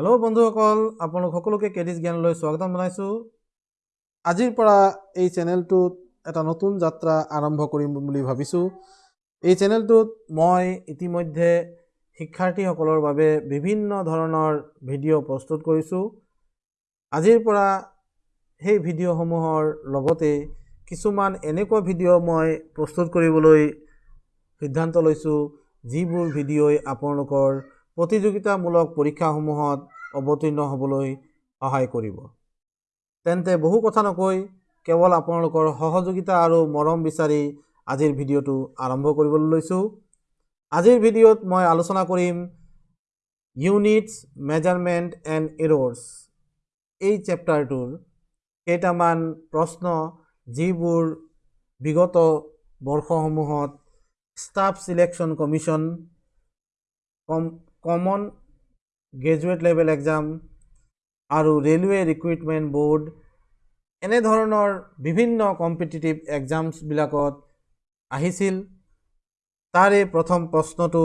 Hello বন্ধুসকল আপোনালোক সকলোকে কেডিছ জ্ঞানলৈ স্বাগতম জনাইছোঁ। আজিৰ পৰা এই চেনেলটোত এটা নতুন যাত্ৰা আৰম্ভ কৰিম বুলি ভাবিছোঁ। এই চেনেলটোত মই ইতিমধ্যে শিক্ষাৰ্থীসকলৰ বাবে বিভিন্ন ধৰণৰ ভিডিঅ' প্ৰস্তুত কৰিছোঁ। আজিৰ পৰা সেই ভিডিঅ'সমূহৰ লগতে কিছুমান এনেকুৱা ভিডিঅ' মই প্ৰস্তুত কৰিবলৈ সিদ্ধান্ত লৈছোঁ যিবোৰ ভিডিঅ'ই আপোনালোকৰ প্ৰতিযোগিতামূলক পৰীক্ষাসমূহত অৱতীৰ্ণ হ'বলৈ সহায় কৰিব। তেন্তে বহু কথা নকৈ কেৱল আপোনালোকৰ সহযোগিতা আৰু মৰম বিচাৰি আজিৰ ভিডিঅ'টো আৰম্ভ কৰিবলৈ লৈছোঁ। আজিৰ ভিডিঅ'ত মই আলোচনা কৰিম ইউনিটছ মেজাৰমেণ্ট এণ্ড এৰৰ্ছ। এই চেপ্টাৰটোৰ কেইটামান প্ৰশ্ন যিবোৰ বিগত বৰ্ষসমূহত staff selection commission com common graduate level exam আৰু ৰেলৱে ৰিক্ৰুইটমেণ্ট বৰ্ড এনেধৰণৰ বিভিন্ন কম্পিটিটিভ এক্সামছবিলাকত আহিছিল। তাৰে প্ৰথম প্ৰশ্নটো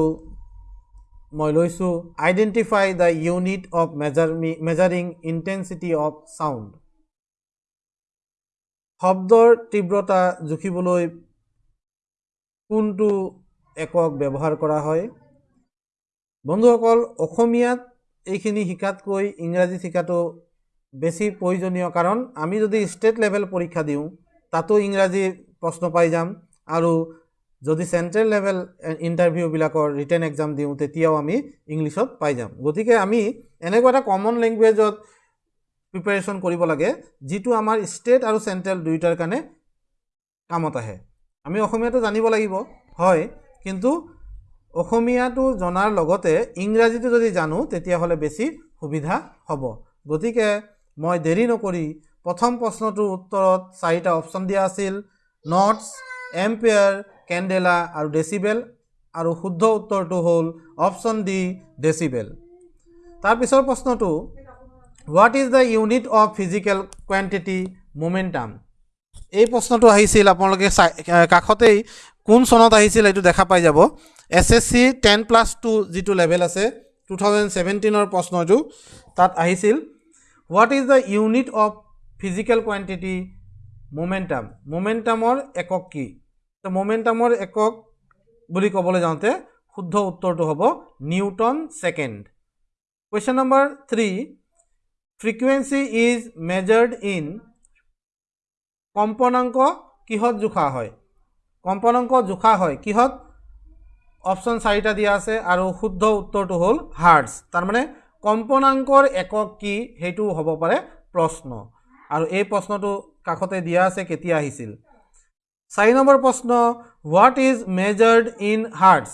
মই লৈছোঁ identify the unit of measurement measuring intensity of sound শব্দৰ তীব্ৰতা জুখিবলৈ কোনটো একক ব্যৱহাৰ কৰা হয়? বন্ধুসকল অসমীয়াত এইখিনি শিকাতকৈ ইংৰাজীত শিকাটো বেছি প্ৰয়োজনীয় কাৰণ আমি যদি ষ্টেট লেভেল পৰীক্ষা দিওঁ তাতো ইংৰাজী প্ৰশ্ন পাই যাম আৰু যদি চেণ্ট্ৰেল লেভেল ইণ্টাৰভিউবিলাকৰ ৰিটেন এক্সাম দিওঁ তেতিয়াও আমি ইংলিছত পাই যাম। গতিকে আমি এনেকুৱা এটা কমন লেংগুৱেজত প্ৰিপেৰেশ্যন কৰিব লাগে যিটো আমাৰ ষ্টেট আৰু চেণ্ট্ৰেল দুয়োটাৰ কাৰণে কামত আহে। আমি অসমীয়াটো জানিব লাগিব হয় কিন্তু অসমীয়াটো জনাৰ লগতে ইংৰাজীটো যদি জানো তেতিয়াহ'লে বেছি সুবিধা হ'ব। গতিকে মই দেৰি নকৰি প্ৰথম প্ৰশ্নটোৰ উত্তৰত চাৰিটা অপশ্যন দিয়া আছিল নটছ এম্পেয়াৰ কেণ্ডেলা আৰু ডেচিবেল আৰু শুদ্ধ উত্তৰটো হ'ল অপশ্যন ডি ডেচিবেল তাৰপিছৰ প্ৰশ্নটো what is the unit of physical quantity momentum এই প্ৰশ্নটো আহিছিল আপোনালোকে কাষতেই কোন চনত আহিছিল এইটো দেখা পাই যাব। S S C ten plus two যিটো লেভেল আছে টু থাউজেণ্ড ছেভেণ্টিনৰ প্ৰশ্নটো তাত আহিছিল। What is the unit of physical quantity momentum মোমেণ্টামৰ একক কি? তো মোমেণ্টামৰ একক বুলি ক'বলৈ যাওঁতে শুদ্ধ উত্তৰটো হ'ব newton second. Question number three frequency is measured in কম্পনাংক কিহত জোখা হয়? কম্পনাংক জোখা হয় কিহত? অপশ্যন চাৰিটা দিয়া আছে আৰু শুদ্ধ উত্তৰটো হ'ল হাৰ্টছ। তাৰমানে কম্পনাংকৰ একক কি সেইটোও হ'ব পাৰে প্ৰশ্ন। আৰু এই প্ৰশ্নটো কাষতে দিয়া আছে কেতিয়া আহিছিল? চাৰি নম্বৰ প্ৰশ্ন what is measured in hertz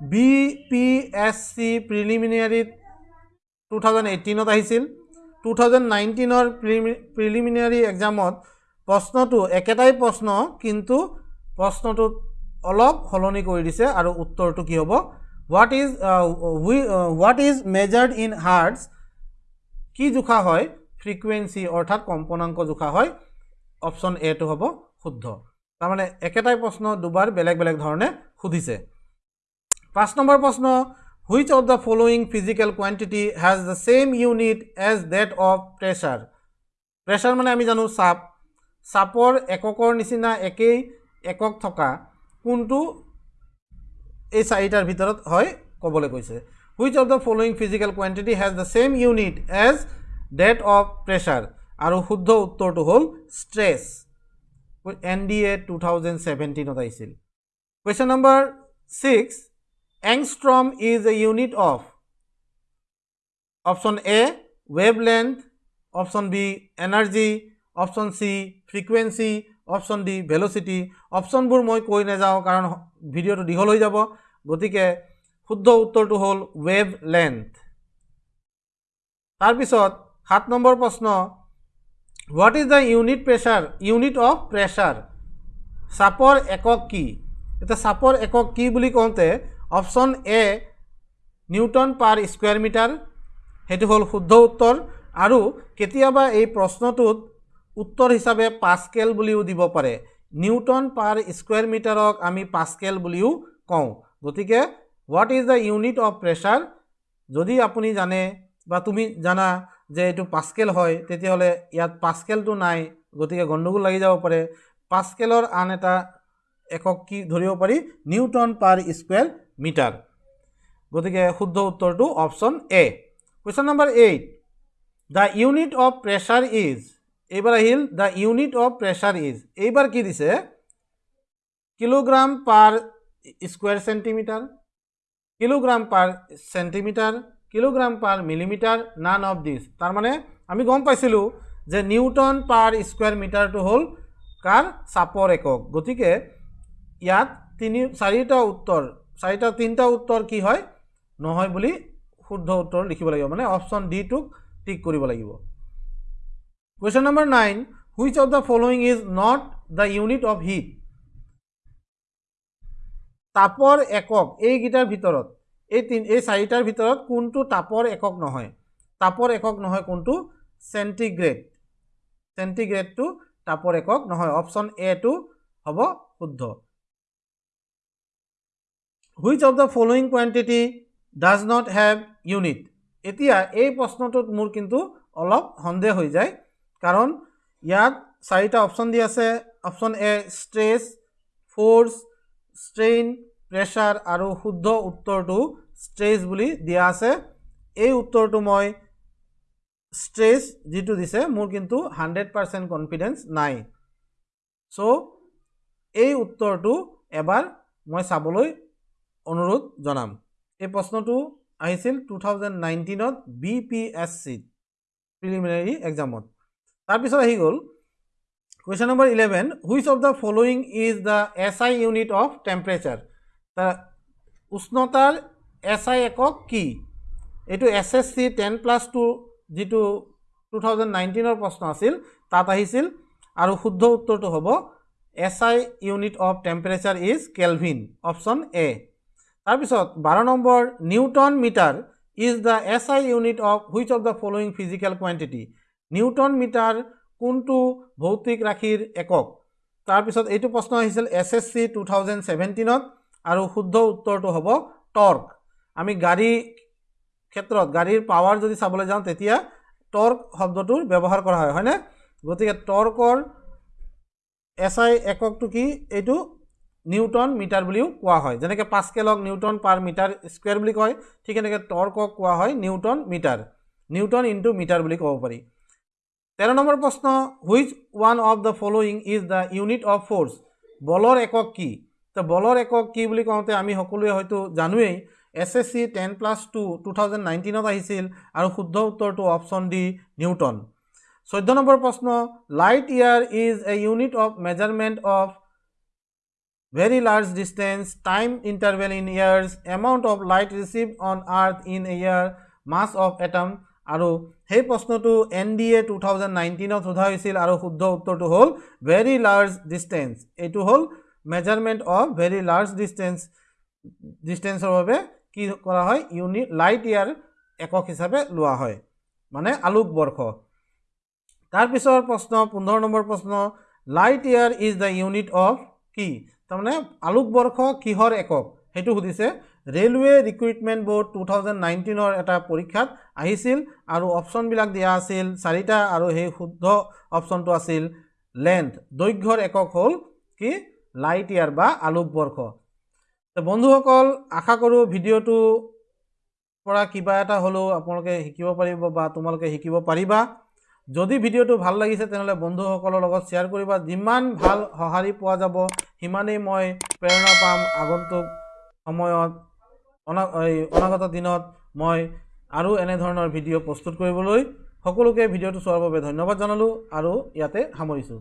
B P S C প্ৰিলিমিনেৰীত two thousand এইটিনত আহিছিল। টু থাউজেণ্ড নাইনটিনৰ প্ৰিলিমিনেৰী এক্সামত প্ৰশ্নটো একেটাই প্ৰশ্ন কিন্তু প্ৰশ্নটোত অলপ সলনি কৰি দিছে আৰু উত্তৰটো কি হ'ব? What is we what is measured in hertz কি জোখা হয়? ফ্ৰিকুৱেঞ্চি অৰ্থাৎ কম্পনাংক জোখা হয়। অপশ্যন এটো হ'ব শুদ্ধ। তাৰমানে একেটাই প্ৰশ্ন দুবাৰ বেলেগ বেলেগ ধৰণে সুধিছে। পাঁচ নম্বৰ প্ৰশ্ন which of the following physical quantity has the same unit as that of pressure pressure মানে আমি জানো চাপ। চাপৰ এককৰ নিচিনা একেই একক থকা কোনটো এই চাৰিটাৰ ভিতৰত হয় ক'বলৈ কৈছে। Which of the following physical quantity has the same unit as that of pressure আৰু শুদ্ধ উত্তৰটো হ'ল stress N D A two thousand ছেভেণ্টিনত আহিছিল। Question number six angstrom is a unit of option A wavelength option B energy option C frequency option D velocity অপশ্যনবোৰ মই কৈ নাযাওঁ কাৰণ ভিডিঅ'টো দীঘল হৈ যাব। গতিকে শুদ্ধ উত্তৰটো হ'ল ৱেভ লেন্থ তাৰপিছত সাত নম্বৰ প্ৰশ্ন what is the unit pressure unit of pressure চাপৰ একক কি? এতিয়া চাপৰ একক কি বুলি কওঁতে option A newton per square metre. সেইটো হ'ল শুদ্ধ উত্তৰ। আৰু কেতিয়াবা এই প্ৰশ্নটোত উত্তৰ হিচাপে পাস্কেল বুলিও দিব পাৰে। নিউটন পাৰ স্কুৱেৰ মিটাৰক আমি পাস্কেল বুলিও কওঁ। গতিকে what is the unit of pressure যদি আপুনি জানে বা তুমি জানা যে এইটো পাস্কেল হয় তেতিয়াহ'লে ইয়াত পাস্কেলটো নাই গতিকে গণ্ডগোল লাগি যাব পাৰে। পাস্কেলৰ আন এটা একক কি ধৰিব পাৰি? Newton per square metre. গতিকে শুদ্ধ উত্তৰটো option A. Question number eight the unit of pressure is এইবাৰ আহিল the unit of pressure is এইবাৰ কি দিছে? Kilogram per square centimetre kilogram per centimetre kilogram per millimetre none of this তাৰমানে আমি গম পাইছিলোঁ যে নিউটন পাৰ স্কুৱেৰ মিটাৰটো হ'ল কাৰ চাপৰ একক। গতিকে ইয়াত তিনি চাৰিটা উত্তৰ চাৰিটা তিনিটা উত্তৰ কি হয়? নহয় বুলি শুদ্ধ উত্তৰ লিখিব লাগিব। মানে অপশ্যন ডিটোক টিক কৰিব লাগিব। Question number nine which of the following is not the unit of heat তাপৰ একক এইকেইটাৰ ভিতৰত এই তিন এই চাৰিটাৰ ভিতৰত কোনটো তাপৰ একক নহয়? তাপৰ একক নহয় কোনটো? চেণ্টিগ্ৰেড চেণ্টিগ্ৰেডটো তাপৰ একক নহয় অপশ্যন এটো হ'ব শুদ্ধ। Which of the following quantity does not have unit এতিয়া এই প্ৰশ্নটোত মোৰ কিন্তু অলপ সন্দেহ হৈ যায়। কাৰণ ইয়াত চাৰিটা অপশ্যন দি আছে option A stress force strain pressure আৰু শুদ্ধ উত্তৰটো ষ্ট্ৰেছ বুলি দিয়া আছে। এই উত্তৰটো মই ষ্ট্ৰেছ যিটো দিছে মোৰ কিন্তু হাণ্ড্ৰেড পাৰ্চেণ্ট কনফিডেঞ্চ নাই। চ' এই উত্তৰটো এবাৰ মই চাবলৈ অনুৰোধ জনাম। এই প্ৰশ্নটো আহিছিল টু থাউজেণ্ড নাইনটিনত বি পি এছ চিত প্ৰিলিমিনাৰী এক্সামত তাৰপিছত আহি গ'ল question number eleven which of the following is the S I unit of temperature তাৰ উষ্ণতাৰ এছ আই একক কি? এইটো S S C ten plus two যিটো টু থাউজেণ্ড নাইনটিনৰ প্ৰশ্ন আছিল তাত আহিছিল। আৰু শুদ্ধ উত্তৰটো হ'ব S I unit of temperature is kelvin option A তাৰপিছত বাৰ number newton metre is the S I unit of which of the following physical quantity newton metre কোনটো ভৌতিক ৰাশিৰ একক? তাৰপিছত এইটো প্ৰশ্ন আহিছিল S S C two thousand ছেভেণ্টিনত আৰু শুদ্ধ উত্তৰটো হ'ব টৰ্ক। আমি গাড়ী ক্ষেত্ৰত গাড়ীৰ পাৱাৰ যদি চাবলৈ যাওঁ তেতিয়া টৰ্ক শব্দটোৰ ব্যৱহাৰ কৰা হয় হয়নে? গতিকে টৰ্কৰ এছ আই এককটো কি? এইটো নিউটন মিটাৰ বুলিও কোৱা হয়। যেনেকৈ পাঁচকেলক নিউটন পাৰ মিটাৰ স্কুৱেৰ বুলি কয় ঠিক এনেকৈ টৰ্কক কোৱা হয় newton metre. Newton into metre বুলি ক'ব পাৰি। তেৰ নম্বৰ প্ৰশ্ন which one of the following is the unit of force বলৰ একক কি? তো বলৰ একক কি বুলি কওঁতে আমি সকলোৱে হয়তো জানোৱেই S S C ten plus two two thousand নাইনটিনত আহিছিল আৰু শুদ্ধ উত্তৰটো অপশ্যন ডি নিউটন চৈধ্য নম্বৰ প্ৰশ্ন light year is a unit of measurement of very large distance time interval in years amount of light receive on earth in a year mass of atom আৰু সেই প্ৰশ্নটো N D A two thousand নাইনটিনত সোধা হৈছিল আৰু শুদ্ধ উত্তৰটো হ'ল very large distance এইটো হ'ল measurement of very large distance ডিষ্টেঞ্চৰ বাবে কি কৰা হয়? ইউনিট লাইট ইয়াৰ একক হিচাপে লোৱা হয় মানে আলোক বৰ্ষ। তাৰপিছৰ প্ৰশ্ন পোন্ধৰ নম্বৰ প্ৰশ্ন light year is the unit of কি? তাৰমানে আলোক বৰ্ষ কিহৰ একক? সেইটো সুধিছে railway recruitment board two thousand নাইনটিনৰ এটা পৰীক্ষাত আহিছিল আৰু অপশ্যনবিলাক দিয়া আছিল চাৰিটা আৰু সেই শুদ্ধ অপশ্যনটো আছিল লেন্থ। দৈৰ্ঘ্যৰ একক হ'ল কি? লাইট ইয়াৰ বা আলোক বৰ্ষ। বন্ধুসকল আশা কৰোঁ ভিডিঅ'টো পৰা কিবা এটা হ'লেও আপোনালোকে শিকিব পাৰিব বা তোমালোকে শিকিব পাৰিবা। যদি ভিডিঅ'টো ভাল লাগিছে তেনেহ'লে বন্ধুসকলৰ লগত শ্বেয়াৰ কৰিবা। যিমান ভাল সঁহাৰি পোৱা যাব সিমানেই মই প্ৰেৰণা পাম আগন্তুক সময়ত। অনাগত দিনত মই আৰু এনেধৰণৰ ভিডিঅ' প্ৰস্তুত কৰিবলৈ সকলোকে ভিডিঅ'টো চোৱাৰ বাবে ধন্যবাদ জনালোঁ আৰু ইয়াতে সামৰিছোঁ।